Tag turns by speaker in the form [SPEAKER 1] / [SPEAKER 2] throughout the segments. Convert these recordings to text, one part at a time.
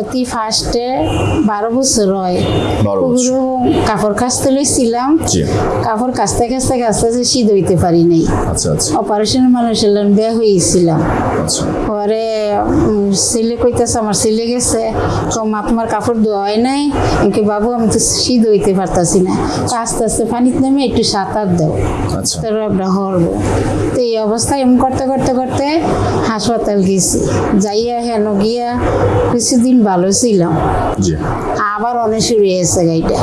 [SPEAKER 1] অতি ফার্স্টে বারো বছর হয়। কাপড় কাচতে লইছিলাম। কাপড় কাচতে কাচতে কাচতে কাচতে শীত হইতে পারি নাই। অপারেশন মানুষের বেয়া হয়েছিলাম
[SPEAKER 2] আচ্ছা।
[SPEAKER 1] পরে ছেলে কইতেছে আমার ছেলে গেছে। তো মা তোমার কাপড় ধোয়া নাই। এমনি বাবু আমি তো শীত হইতে পারতাছি না। আস্তে আস্তে পানিতে নেমে একটু সাঁতার দাও।
[SPEAKER 2] আচ্ছা।
[SPEAKER 1] তার হরব। তো এই অবস্থায় এমন করতে করতে করতে হাসপাতাল গেছি। যাইয়া হেন গিয়া কিছুদিন ভালো
[SPEAKER 2] ছিল।
[SPEAKER 1] আবার অনেক শুরু হয়েছে গাড়িটা।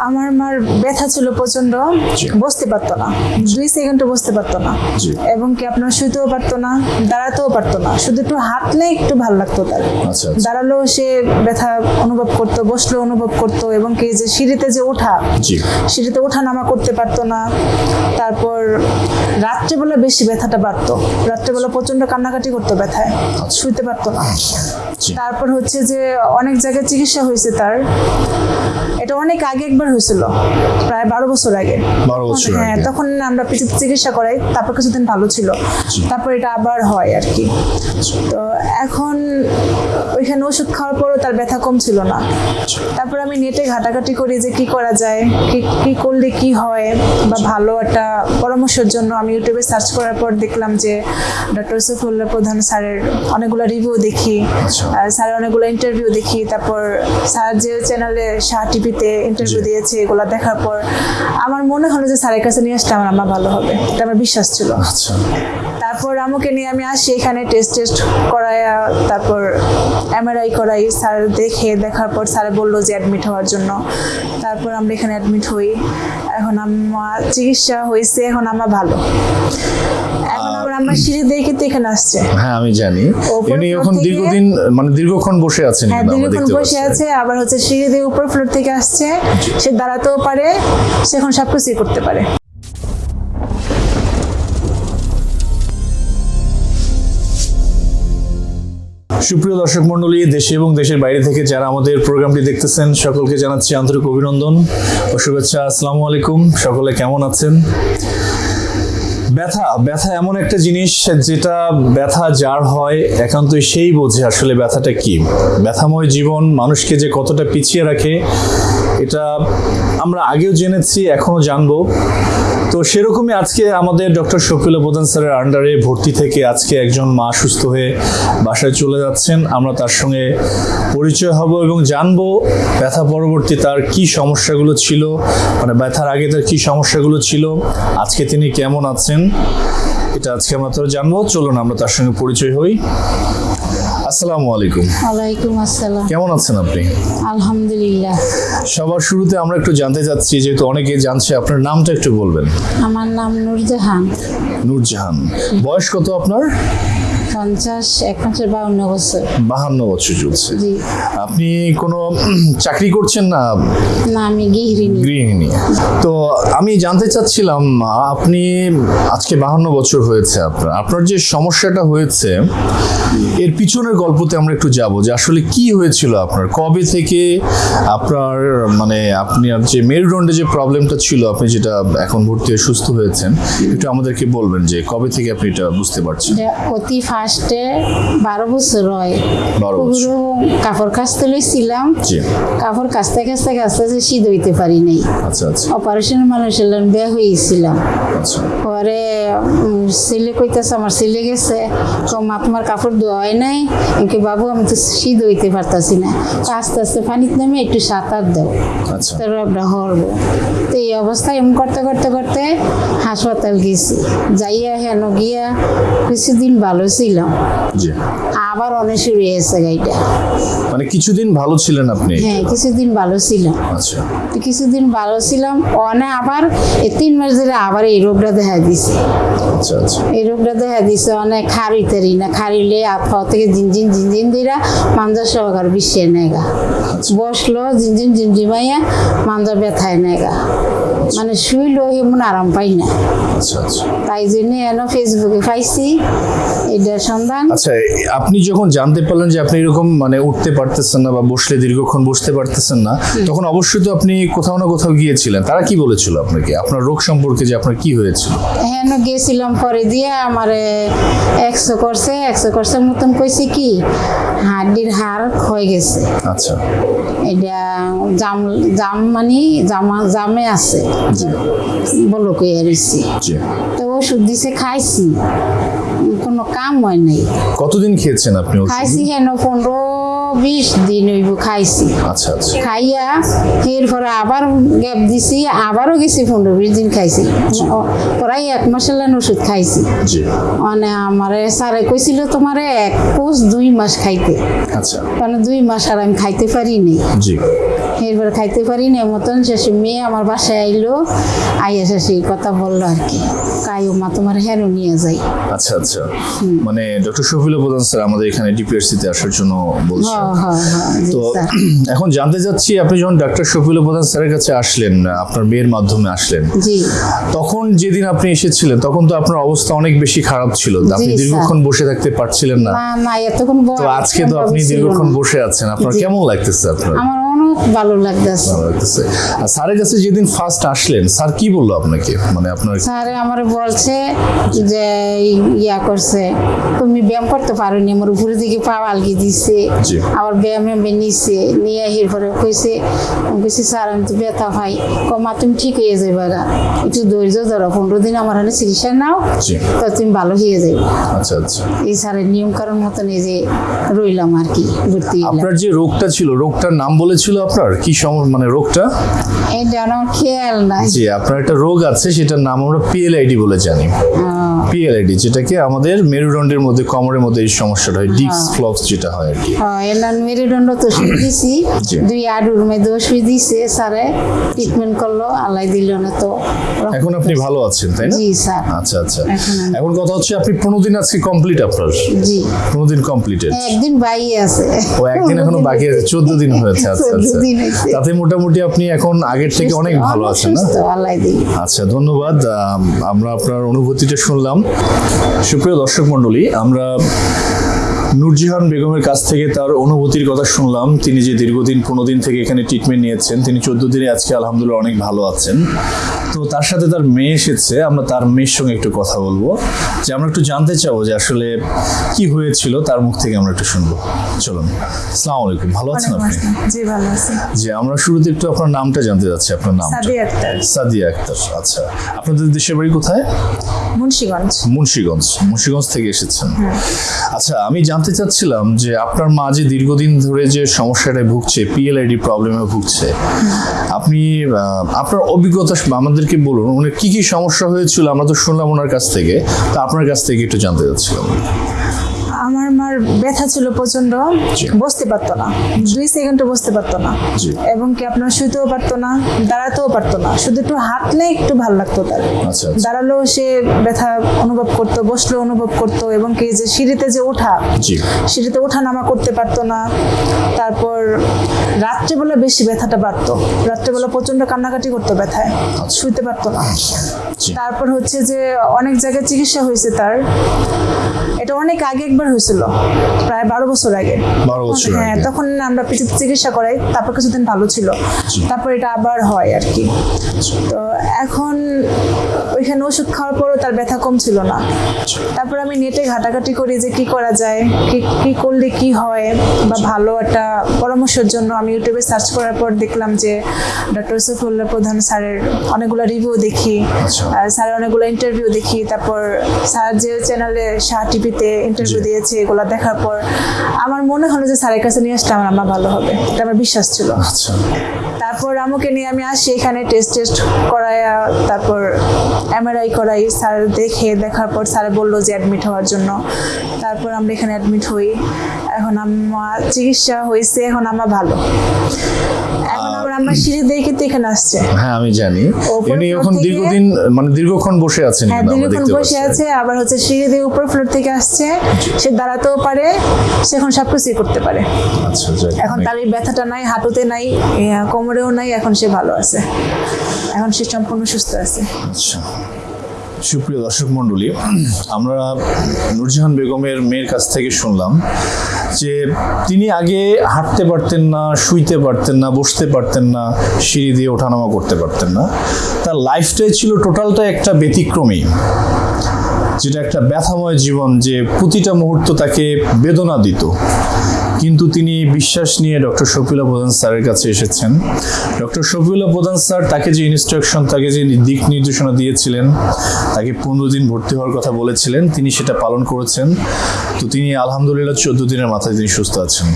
[SPEAKER 3] আমার মার ব্যথা ছিল
[SPEAKER 2] প্রচণ্ড
[SPEAKER 3] বসতে পারতো না। দুই সেকেন্ডও বসতে পারতো না। এবং কি আপনার শুইতেও পারতো না দাঁড়াতেও পারতো না। শুধু একটু হাঁটলে একটু ভালো লাগতো তার।
[SPEAKER 2] আচ্ছা আচ্ছা।
[SPEAKER 3] দাঁড়ালেও সে ব্যথা অনুভব করতো বসলেও অনুভব করতো এবং কি যে সিঁড়িতে যে ওঠা সিঁড়িতে ওঠা নামা করতে পারতো না। তারপর রাত্রেবেলা বেশি ব্যথাটা বাড়তো। রাত্রেবেলা প্রচণ্ড কান্নাকাটি করতো ব্যথায়। শুইতে পারতো না। তারপর হচ্ছে যে অনেক জায়গায় চিকিৎসা হয়েছে তার। এটা অনেক আগে একবার হয়েছিল প্রায় বারো বছর আগে।
[SPEAKER 2] 12 বছর
[SPEAKER 3] হ্যাঁ তখন আমরা পিছিয়ে চিকিৎসা করাই তারপর কিছুদিন ভালো ছিল। তারপর এটা আবার হয় আর কি। তো এখন ওইখানে ওষুধ খাওয়ার পরও তার ব্যথা কম ছিল না। তারপর আমি নেটে ঘাটাঘাটি করি যে কি করা যায় কি কি করলে কি হয় বা ভালো একটা পরামর্শের জন্য আমি ইউটিউবে সার্চ করার পর দেখলাম যে ডক্টর সফিউল্লাহ প্রধান স্যারের অনেকগুলো রিভিউ দেখি
[SPEAKER 2] আচ্ছা।
[SPEAKER 3] স্যারের অনেকগুলো ইন্টারভিউ দেখি তারপর স্যার যে চ্যানেলে শাহ টিভিতে ইন্টারভিউ
[SPEAKER 2] জি।
[SPEAKER 3] দিয়েছে এগুলো দেখার পর আমার মনে হলো যে স্যারের কাছে নিয়ে আসলে আমার আমার ভালো হবে। এটা আমার বিশ্বাস ছিল।
[SPEAKER 2] আচ্ছা।
[SPEAKER 3] তারপর আমাকে নিয়ে আমি আসি এখানে টেস্ট টেস্ট করাই তারপর এমআরআই করাই। স্যার দেখে দেখার পর স্যার বলল যে অ্যাডমিট হওয়ার জন্য। তারপর আমরা এখানে অ্যাডমিট হই। এখন আমার চিকিৎসা হয়েছে এখন আমার ভালো। এখন সিঁড়ি কিন্তু এখানে আসছে।
[SPEAKER 2] হ্যাঁ আমি জানি। উনি এখন দীর্ঘদিন মানে দীর্ঘক্ষণ বসে আছেন
[SPEAKER 3] হ্যাঁ দীর্ঘক্ষণ বসে আছে আবার হচ্ছে সিঁড়ি দিয়ে উপর ফ্লোর থেকে আসছে। সে দাঁড়াতেও পারে সে এখন সব কিছুই করতে পারে।
[SPEAKER 2] সুপ্রিয় দর্শক মন্ডলী দেশে এবং দেশের বাইরে থেকে যারা আমাদের প্রোগ্রামটি দেখতেছেন সকলকে জানাচ্ছি আন্তরিক অভিনন্দন ও শুভেচ্ছা। আসসালামু আলাইকুম সকলে কেমন আছেন? ব্যথা ব্যথা এমন একটা জিনিস যেটা ব্যথা যার হয় একান্তই সেই বোঝে আসলে ব্যথাটা কি। ব্যথাময় জীবন মানুষকে যে কতটা পিছিয়ে রাখে এটা আমরা আগেও জেনেছি, এখনও জানব। তো সেরকমই আজকে আমাদের ডক্টর শফিল প্রধান স্যারের আন্ডারে ভর্তি থেকে আজকে একজন মা সুস্থ হয়ে বাসায় চলে যাচ্ছেন। আমরা তার সঙ্গে পরিচয় হব এবং জানব ব্যথা পরবর্তী তার কি সমস্যাগুলো ছিল মানে ব্যথার আগে তার কি সমস্যাগুলো ছিল, আজকে তিনি কেমন আছেন, এটা আজকে আমরা তো জানব। চলুন আমরা তার সঙ্গে পরিচয় হই। আসসালামু আলাইকুম।
[SPEAKER 1] ওয়ালাইকুম আসসালাম।
[SPEAKER 2] কেমন আছেন আপনি?
[SPEAKER 1] আলহামদুলিল্লাহ।
[SPEAKER 2] সবার শুরুতে আমরা একটু জানতে চাচ্ছি যেহেতু অনেকে জানছে আপনার নামটা একটু বলবেন।
[SPEAKER 1] আমার নাম নূরজাহান।
[SPEAKER 2] নূরজাহান। বয়স কত আপনার?
[SPEAKER 1] পঞ্চাশ একমাত্র বাউন্ন বছর।
[SPEAKER 2] বাহান্ন বছর চলছে।
[SPEAKER 1] জি।
[SPEAKER 2] আপনি কোনো চাকরি করছেন না?
[SPEAKER 1] না আমি গৃহিণী।
[SPEAKER 2] গৃহিণী। তো আমি জানতে চাচ্ছিলাম আপনি আজকে বাহান্ন বছর হয়েছে আপনার। আপনার যে সমস্যাটা হয়েছে এর পিছনের গল্পতে আমরা একটু যাব যে আসলে কি হয়েছিল আপনার? কবে থেকে আপনার মানে আপনি আর যে মেরুদণ্ডে যে প্রবলেমটা ছিল আপনি যেটা এখন ভর্তি হয়ে সুস্থ হয়েছেন একটু আমাদেরকে বলবেন যে কবে থেকে আপনি এটা বুঝতে পারছেন?
[SPEAKER 1] অতি ফার্স্টে বারো বছর হয়। কাপড় কাচতে লইছিলাম। কাপড় কাচতে কাচতে কাচতে যে শীত হইতে পারি নাই।
[SPEAKER 2] আচ্ছা আচ্ছা।
[SPEAKER 1] অপারেশন মানুষের বেয়া হয়েছিলাম
[SPEAKER 2] আচ্ছা।
[SPEAKER 1] পরে ছেলে কইতেছে আমার ছেলে গেছে। মা তোমার কাপড় ধোয়া হয় নাই। এমনি বাবু আমি তো শীত হইতে পারতাছি না। আস্তে আস্তে পানিতে নেমে একটু সাঁতার দাও।
[SPEAKER 2] আচ্ছা।
[SPEAKER 1] তার একটা হরব। তো এই অবস্থায় এমন করতে করতে করতে হাসপাতাল গেছি। যাইয়া হেন গিয়া কিছুদিন ভালো ছিলাম আবার অনেক শুরু হয়েছে গাড়িটা।
[SPEAKER 2] মানে কিছুদিন ভালো ছিলেন আপনি?
[SPEAKER 1] হ্যাঁ কিছুদিন ভালো ছিলাম
[SPEAKER 2] আচ্ছা।
[SPEAKER 1] কিছুদিন ভালো ছিলাম অনে আবার এই তিন মাস ধরে আবার এই রোগটা দেখা দিছে।
[SPEAKER 2] আচ্ছা আচ্ছা।
[SPEAKER 1] এই রোগটা দেখা দিছে অনেক খারিতারি না খারিলে পাও থেকে জিনজিন জিনজিন দিরা মাঞ্জা সহকার বিশ্বে নেগা। বসল জিনজিন জিনজিমাইয়া মাঞ্জা ব্যথায় নেগা। মানে শুইলেও এমন আরাম পাই না।
[SPEAKER 2] আচ্ছা আচ্ছা।
[SPEAKER 1] তাই জন্য এন ফেসবুকে পাইছি এটার সন্ধান।
[SPEAKER 2] আচ্ছা আপনি যখন জানতে পারলেন যে আপনি এরকম মানে উঠতে পারতেছেন না বা বসলে দীর্ঘক্ষণ বসতে পারতেছেন না তখন অবশ্যই তো আপনি কোথাও না কোথাও গিয়েছিলেন। তারা কি বলেছিল আপনাকে? আপনার রোগ সম্পর্কে যে আপনার কি হয়েছিল?
[SPEAKER 1] হেন গেছিলাম পরে দিয়ে আমার একশো করছে একশো করছে মতন কইছে কি হাড্ডির হাড় ক্ষয় গেছে।
[SPEAKER 2] আচ্ছা।
[SPEAKER 1] এটা জাম জাম মানে জামা জামে আছে। বলো কই আরিছি তো ওষুধ দিছে খাইছি। কোনো কাম হয় নাই।
[SPEAKER 2] কতদিন খেয়েছেন আপনি?
[SPEAKER 1] খাইছি হেন পনেরো বিশ দিন হইব খাইছি।
[SPEAKER 2] আচ্ছা আচ্ছা।
[SPEAKER 1] খাইয়া এরপরে আবার গ্যাপ দিছি আবারও গেছি পনেরো বিশ দিন খাইছি। প্রায় এক মাসের লাইন ওষুধ খাইছি। মানে আমার স্যারে কইছিল তোমার এক পোষ দুই মাস খাইতে।
[SPEAKER 2] আচ্ছা।
[SPEAKER 1] মানে দুই মাস আর আমি খাইতে পারিনি।
[SPEAKER 2] জি।
[SPEAKER 1] এরপরে খাইতে পারি না মতন শেষে মেয়ে আমার বাসায় আইলো আইয়া শেষে এই কথা বলল আর কি। কায়ু মা তোমার হেরো নিয়ে যাই।
[SPEAKER 2] আচ্ছা আচ্ছা। মানে ডক্টর শফিল প্রধান স্যার আমাদের এখানে ডিপিআরসি তে আসার জন্য
[SPEAKER 1] জি
[SPEAKER 2] তো এখন জানতে চাচ্ছি আপনি যখন ডাক্তার শফিল প্রধান স্যারের কাছে আসলেন আপনার মেয়ের মাধ্যমে আসলেন তখন যেদিন আপনি এসেছিলেন তখন তো আপনার অবস্থা অনেক বেশি খারাপ ছিল। আপনি দীর্ঘক্ষণ বসে থাকতে পারছিলেন না। তো আজকে তো আপনি দীর্ঘক্ষণ বসে আছেন। আপনার কেমন লাগতেছে আপনার?
[SPEAKER 1] অনেক ভালো লাগতেছে।
[SPEAKER 2] লাগতেছে। আর স্যারের কাছে যেদিন ফার্স্ট আসলেন স্যার কি বলল আপনাকে? মানে আপনার
[SPEAKER 1] স্যার আমার বলছে যে ইয়া করছে তুমি ব্যায়াম করতে পারো নি আমার উপরের দিকে পা আলগি দিছে। আবার ব্যায়াম নিছে নিয়ে এর পরে কইছে কইছি স্যার আমি তো ব্যথা পাই। কমা তুমি ঠিক হয়ে যাবে একটু ধৈর্য ধরো পনেরো দিন আমার হাতে চিকিৎসা নাও তো তুমি ভালো হয়ে যাবে
[SPEAKER 2] আচ্ছা আচ্ছা।
[SPEAKER 1] এই স্যারের নিয়ম কারণ মতন এই যে রইলাম আর কি ভর্তি
[SPEAKER 2] আপনার যে রোগটা ছিল রোগটার নাম বলেছিল আপনার? কি মানে রোগটা?
[SPEAKER 1] এটা আমার খেয়াল নাই।
[SPEAKER 2] জি আপনার একটা রোগ আছে সেটার নাম আমরা পিএলআইডি বলে জানি। পিএলআইডি যেটাকে আমাদের মেরুদণ্ডের মধ্যে কোমরের মধ্যে এই সমস্যাটা হয় ডিস্ক ফ্লক্স যেটা হয় আর কি।
[SPEAKER 1] হ্যাঁ এলান মেরুদণ্ড তো শুয়ে দিছি। দুই আডুর মধ্যে শুয়ে দিছে স্যারে ট্রিটমেন্ট করল আল্লাহ দিল না তো।
[SPEAKER 2] এখন আপনি ভালো আছেন তাই না?
[SPEAKER 1] জি স্যার।
[SPEAKER 2] আচ্ছা আচ্ছা।
[SPEAKER 1] এখন
[SPEAKER 2] কথা হচ্ছে আপনি পনেরো দিন আজকে কমপ্লিট আপনার?
[SPEAKER 1] জি।
[SPEAKER 2] পনেরো দিন কমপ্লিটেড
[SPEAKER 1] একদিন বাই আছে।
[SPEAKER 2] ও একদিন এখনও বাকি আছে চোদ্দ দিন হয়েছে আচ্ছা
[SPEAKER 1] 14
[SPEAKER 2] আচ্ছা।
[SPEAKER 1] দিন হয়েছে।
[SPEAKER 2] তাতে মোটামুটি আপনি এখন আগের থেকে অনেক ভালো আছেন না? আচ্ছা ধন্যবাদ। আমরা আপনার অনুভূতিটা শুনলাম। সুপ্রিয় দর্শক মন্ডলী আমরা নূরজিহান বেগমের কাছ থেকে তার অনুভূতির কথা শুনলাম। তিনি যে দীর্ঘদিন পনেরো দিন থেকে এখানে ট্রিটমেন্ট নিয়েছেন তিনি চোদ্দ দিনে আজকে আলহামদুলিল্লাহ অনেক ভালো আছেন। তো তার সাথে তার মেয়ে এসেছে আমরা তার মেয়ের সঙ্গে একটু কথা বলব। যে আমরা একটু জানতে চাবো যে আসলে কি হয়েছিল তার মুখ থেকে আমরা একটু শুনব। চলুন আসসালামু আলাইকুম। ভালো আছেন আপনি?
[SPEAKER 3] জি ভালো আছি।
[SPEAKER 2] যে আমরা শুরুতে একটু আপনার নামটা জানতে চাচ্ছি আপনার নাম
[SPEAKER 3] সাদিয়া আক্তার।
[SPEAKER 2] সাদিয়া আক্তার আচ্ছা। আপনাদের দেশের বাড়ি কোথায়?
[SPEAKER 3] মুন্সিগঞ্জ।
[SPEAKER 2] মুন্সিগঞ্জ মুন্সিগঞ্জ থেকে এসেছেন। আচ্ছা আমি জানতে চাচ্ছিলাম যে আপনার মা যে দীর্ঘদিন ধরে যে সমস্যাটা ভুগছে পিএলআইডি প্রবলেমে ভুগছে, আপনি আপনার অভিজ্ঞতা আমাদেরকে বলুন, উনি কি কি সমস্যা হয়েছিল? আমরা তো শুনলাম ওনার কাছ থেকে, তা আপনার কাছ থেকে একটু জানতে চাচ্ছিলাম।
[SPEAKER 3] আমার মার ব্যথা ছিল
[SPEAKER 2] প্রচণ্ড
[SPEAKER 3] বসতে পারতো না। দুই সেকেন্ডও বসতে পারতো না। এবং কি আপনার শুতেও পারতো না দাঁড়াতেও পারতো না। শুধু একটু হাঁটলে একটু ভালো লাগতো তার।
[SPEAKER 2] আচ্ছা আচ্ছা।
[SPEAKER 3] দাঁড়ালেও সে ব্যথা অনুভব করতো বসলেও অনুভব করতো এবং কি যে সিঁড়িতে যে ওঠা সিঁড়িতে ওঠা নামা করতে পারতো না। তারপর রাত্রেবেলা বেশি ব্যথাটা বাড়তো। রাত্রেবেলা প্রচণ্ড কান্নাকাটি করতো ব্যথায়। শুইতে পারতো না। তারপর হচ্ছে যে অনেক জায়গায় চিকিৎসা হয়েছে তার। এটা অনেক আগে একবার হয়েছিল। প্রায় বারো বছর আগে। হ্যাঁ তখন আমরা পিছিয়ে চিকিৎসা করাই তারপর কিছুদিন ভালো ছিল। তারপর এটা আবার হয় আর কি। তো এখন ওইখানে ওষুধ খাওয়ার পরও তার ব্যথা কম ছিল না। তারপর আমি নেটে ঘাটাঘাটি করি যে কি করা যায় কি কি করলে কি হয় বা ভালো একটা পরামর্শের জন্য আমি ইউটিউবে সার্চ করার পর দেখলাম যে ডক্টর সফুল্লাহ প্রধান স্যারের অনেকগুলো রিভিউ দেখি। স্যারের অনেকগুলো ইন্টারভিউ দেখি তারপর স্যার যে চ্যানেলে শাহ টিভিতে ইন্টারভিউ দিয়েছে এগুলো দেখার পর আমার মনে হলো যে স্যারের কাছে নিয়ে আসলে আমার আমার ভালো হবে এটা আমার বিশ্বাস ছিল।
[SPEAKER 2] আচ্ছা।
[SPEAKER 3] তারপর আমাকে নিয়ে আমি আসি এখানে টেস্ট টেস্ট করাই তারপর এমআরআই করাই। স্যার দেখে, দেখার পর স্যার বলল যে অ্যাডমিট হওয়ার জন্য। তারপর আমরা এখানে অ্যাডমিট হই। এখন আমার চিকিৎসা হয়েছে এখন আমার ভালো। এখন আমার সিঁড়ি দিয়ে কিন্তু এখানে আসছে।
[SPEAKER 2] হ্যাঁ আমি জানি। উনি এখন দীর্ঘদিন মানে দীর্ঘক্ষণ বসে আছেন
[SPEAKER 3] হ্যাঁ দীর্ঘক্ষণ বসে আছে আবার হচ্ছে সিঁড়ি দিয়ে উপর ফ্লোর থেকে আসছে। সে দাঁড়াতেও পারে সে এখন সব কিছুই করতে পারে।
[SPEAKER 2] আচ্ছা
[SPEAKER 3] এখন তার এই ব্যথাটা নাই হাঁটুতে নাই কোমরেও নাই এখন সে ভালো আছে। এখন সে সম্পূর্ণ সুস্থ আছে।
[SPEAKER 2] আচ্ছা। সুপ্রিয় দর্শক মণ্ডলী, আমরা নুরজাহান বেগমের মেয়ের কাছ থেকে শুনলাম যে তিনি আগে হাঁটতে পারতেন না, শুইতে পারতেন না, বসতে পারতেন না, সিঁড়ি দিয়ে ওঠানামা করতে পারতেন না। তার লাইফটাই ছিল টোটালটা একটা ব্যতিক্রমী। যেটা একটা ব্যথাময় জীবন যে প্রতিটা মুহূর্ত তাকে বেদনা দিত। কিন্তু তিনি বিশ্বাস নিয়ে ডক্টর শফিউল্লাহ প্রধান স্যারের কাছে এসেছেন। ডক্টর শফিউল্লাহ প্রধান স্যার তাকে যে ইনস্ট্রাকশন তাকে যে দিক নির্দেশনা দিয়েছিলেন, তাকে পনেরো দিন ভর্তি হওয়ার কথা বলেছিলেন, তিনি সেটা পালন করেছেন। তো তিনি আলহামদুলিল্লাহ চোদ্দ দিনের মাথায় তিনি সুস্থ আছেন।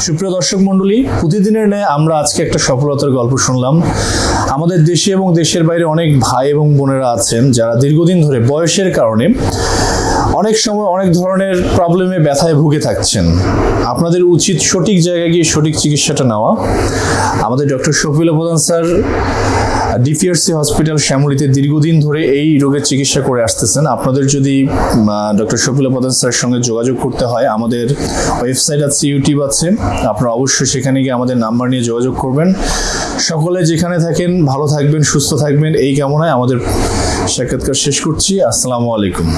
[SPEAKER 2] সুপ্রিয় দর্শক মণ্ডলী, প্রতিদিনের ন্যায় আমরা আজকে একটা সফলতার গল্প শুনলাম। আমাদের দেশে এবং দেশের বাইরে অনেক ভাই এবং বোনেরা আছেন যারা দীর্ঘদিন ধরে বয়সের কারণে Thank you. অনেক সময় অনেক ধরনের প্রবলেমে ব্যথায় ভুগে থাকছেন। আপনাদের উচিত সঠিক জায়গায় গিয়ে সঠিক চিকিৎসাটা নেওয়া। আমাদের ডক্টর শফিউল প্রধান স্যার, ডিপিআরসি হসপিটাল শ্যামলীতে দীর্ঘদিন ধরে এই রোগের চিকিৎসা করে আসতেছেন। আপনাদের যদি ডক্টর শফিউল প্রধান স্যারের সঙ্গে যোগাযোগ করতে হয়, আমাদের ওয়েবসাইট আছে, ইউটিউব আছে। আপনারা অবশ্যই সেখানে গিয়ে আমাদের নাম্বার নিয়ে যোগাযোগ করবেন। সকলে যেখানে থাকেন, ভালো থাকবেন, সুস্থ থাকবেন, এই কামনায় আমাদের সাক্ষাৎকার শেষ করছি। আসসালামু আলাইকুম।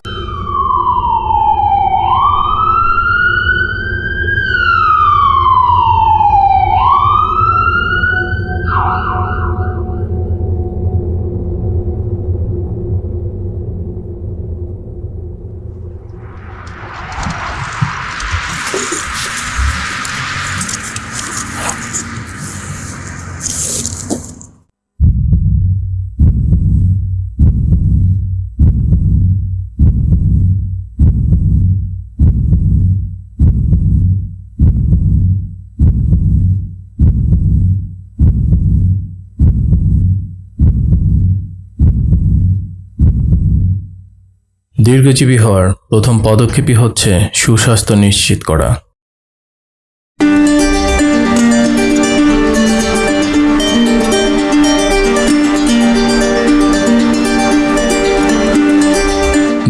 [SPEAKER 4] দীর্ঘজীবী হওয়ার প্রথম পদক্ষেপই হচ্ছে সুস্বাস্থ্য নিশ্চিত করা।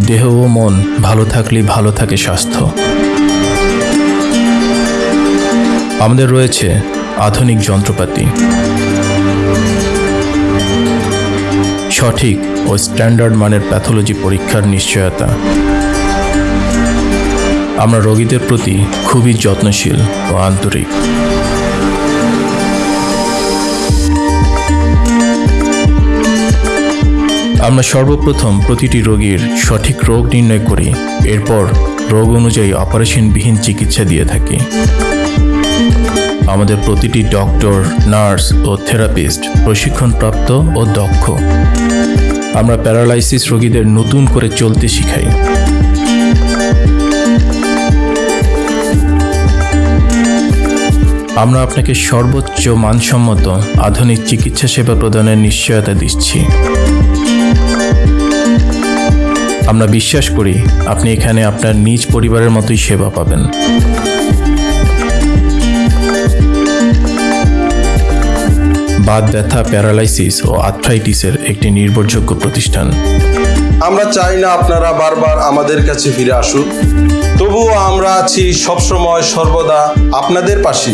[SPEAKER 4] দেহ ও মন ভালো থাকলে ভালো থাকে স্বাস্থ্য। আমাদের রয়েছে আধুনিক যন্ত্রপাতি। সঠিক ও স্ট্যান্ডার্ড মানের প্যাথোলজি পরীক্ষার নিশ্চয়তা। আমরা রোগীদের প্রতি খুবই যত্নশীল ও আন্তরিক। আমরা সর্বপ্রথম প্রতিটি রোগীর সঠিক রোগ নির্ণয় করি, এরপর রোগ অনুযায়ী অপারেশনবিহীন চিকিৎসা দিয়ে থাকি। আমাদের প্রতিটি ডক্টর, নার্স ও থেরাপিস্ট প্রশিক্ষণপ্রাপ্ত ও দক্ষ। আমরা প্যারালাইসিস রোগীদের নতুন করে চলতে শিখাই। আমরা আপনাকে সর্বোচ্চ মানসম্মত আধুনিক চিকিৎসা সেবা প্রদানের নিশ্চয়তা দিচ্ছি। আমরা বিশ্বাস করি আপনি এখানে আপনার নিজ পরিবারের মতোই সেবা পাবেন। বাত ব্যথা প্যারালাইসিস ও আর্থ্রাইটিসের একটি নির্ভরযোগ্য প্রতিষ্ঠান।
[SPEAKER 5] আমরা চাই না আপনারা বারবার আমাদের কাছে ফিরে আসুন। তবুও আমরা আছি সবসময় সর্বদা আপনাদের পাশে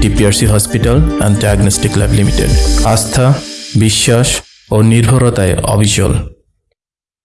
[SPEAKER 4] TPRC hospital and diagnostic lab limited. আস্থা বিশ্বাস ও নির্ভরতায় অবিচল।